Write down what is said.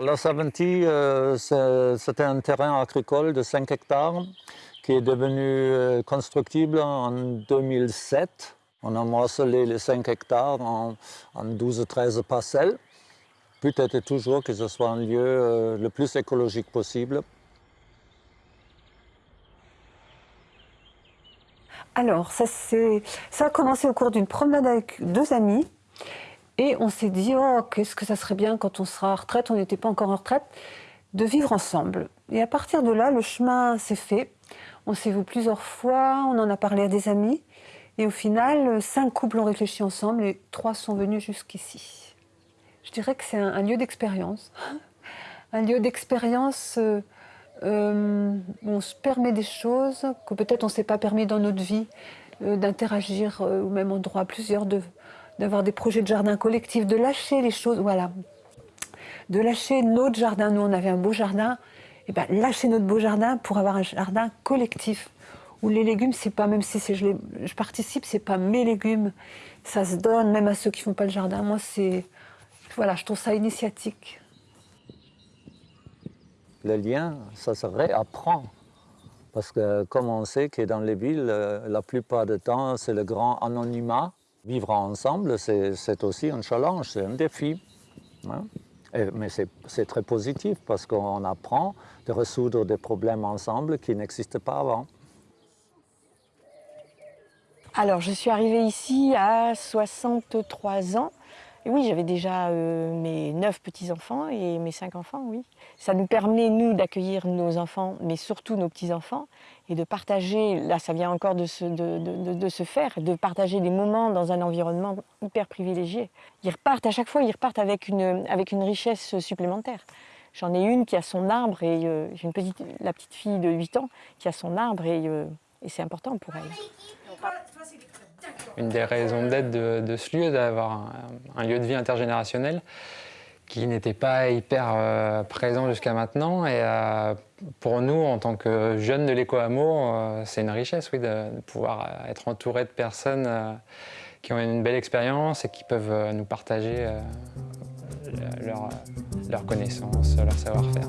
La Saventie, euh, c'était un terrain agricole de 5 hectares qui est devenu euh, constructible en 2007. On a morcelé les 5 hectares en, 12-13 parcelles. Peut-être toujours que ce soit un lieu euh, le plus écologique possible. Alors, ça, ça a commencé au cours d'une promenade avec deux amis. Et on s'est dit, oh, qu'est-ce que ça serait bien quand on sera en retraite, on n'était pas encore en retraite, de vivre ensemble. Et à partir de là, le chemin s'est fait. On s'est vu plusieurs fois, on en a parlé à des amis. Et au final, cinq couples ont réfléchi ensemble et trois sont venus jusqu'ici. Je dirais que c'est un, lieu d'expérience. un lieu d'expérience euh, euh, où on se permet des choses que peut-être on ne s'est pas permis dans notre vie, euh, d'interagir au même endroit, plusieurs, d'avoir des projets de jardin collectif, de lâcher les choses, voilà. De lâcher notre jardin. Nous, on avait un beau jardin. Et ben, lâcher notre beau jardin pour avoir un jardin collectif où les légumes, c'est pas, même si je, je participe, c'est pas mes légumes, ça se donne même à ceux qui font pas le jardin. Moi, c'est, voilà, je trouve ça initiatique. Le lien, ça se réapprend. Parce que comme on sait que dans les villes, euh, la plupart du temps, c'est le grand anonymat. Vivre ensemble, c'est aussi un challenge, c'est un défi. Hein. mais c'est très positif parce qu'on apprend de résoudre des problèmes ensemble qui n'existaient pas avant. Alors, je suis arrivée ici à 63 ans. Oui, j'avais déjà euh, mes neuf petits-enfants et mes cinq enfants, oui. Ça nous permet, nous, d'accueillir nos enfants, mais surtout nos petits-enfants, et de partager, là ça vient encore de se, de, se, faire, de partager des moments dans un environnement hyper privilégié. Ils repartent, à chaque fois, ils repartent avec une, avec une richesse supplémentaire. J'en ai une qui a son arbre, et euh, j'ai une petite, la petite fille de 8 ans qui a son arbre, et, euh, et c'est important pour elle. Une des raisons d'être de, ce lieu, d'avoir un, lieu de vie intergénérationnel qui n'était pas hyper euh, présent jusqu'à maintenant. Et euh, pour nous, en tant que jeunes de l'éco-hameau, euh, c'est une richesse oui, de, pouvoir être entouré de personnes qui ont une belle expérience et qui peuvent nous partager leurs leur connaissances, leur savoir-faire.